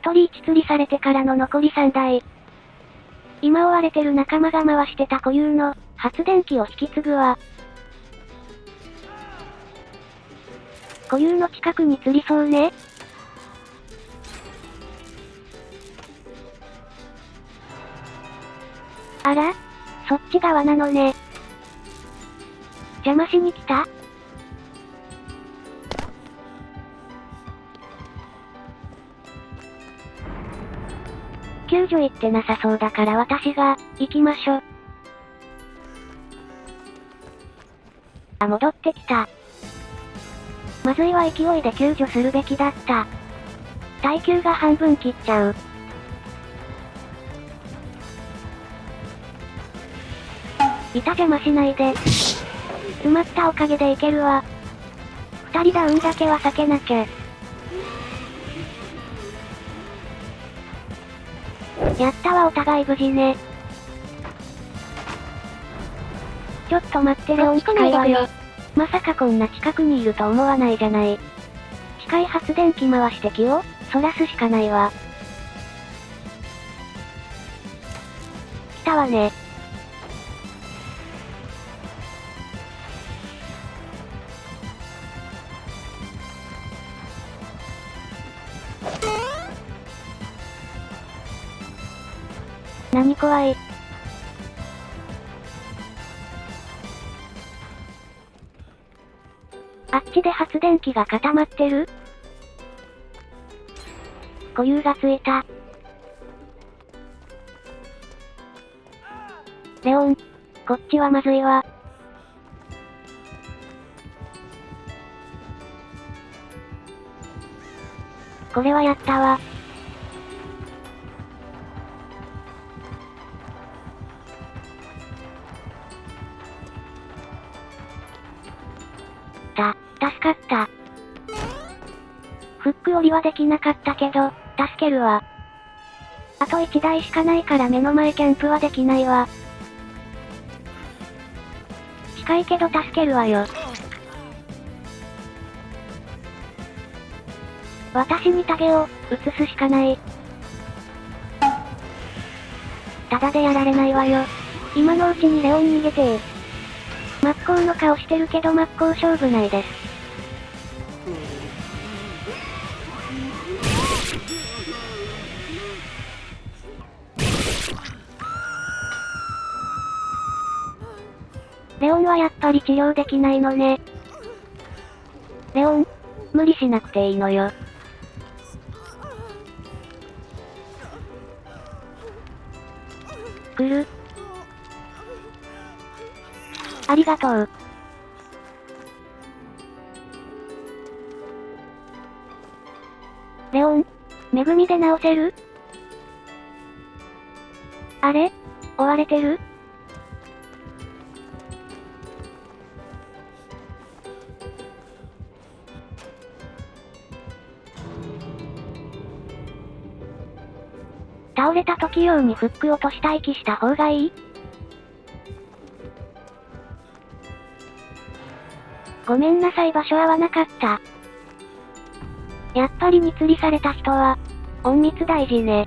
一人一釣りされてからの残り3台。今追われてる仲間が回してた固有の発電機を引き継ぐわ。固有の近くに釣りそうね。あらそっち側なのね。邪魔しに来た？救助行ってなさそうだから私が、行きましょ。あ、戻ってきた。まずいは勢いで救助するべきだった。耐久が半分切っちゃう。板邪魔しないで。埋まったおかげでいけるわ。二人ダウンだけは避けなきゃ。やったわお互い無事ね。ちょっと待ってレオン近いわよ。まさかこんな近くにいると思わないじゃない。機械発電機回して気を、そらすしかないわ。来たわね。何怖い？あっちで発電機が固まってる？固有がついた。レオン、こっちはまずいわ。これはやったわ。助かった。フック降りはできなかったけど、助けるわ。あと1台しかないから目の前キャンプはできないわ。近いけど助けるわよ。私にタゲを、移すしかない。ただでやられないわよ。今のうちにレオン逃げてー。真っ向の顔してるけど真っ向勝負ないです。レオンはやっぱり治療できないのね。レオン、無理しなくていいのよ。来るありがとう。レオン、恵みで直せる？あれ？追われてる？倒れた時用にフック落とし待機した方がいい？ごめんなさい場所合わなかった。やっぱりに釣りされた人は、隠密大事ね。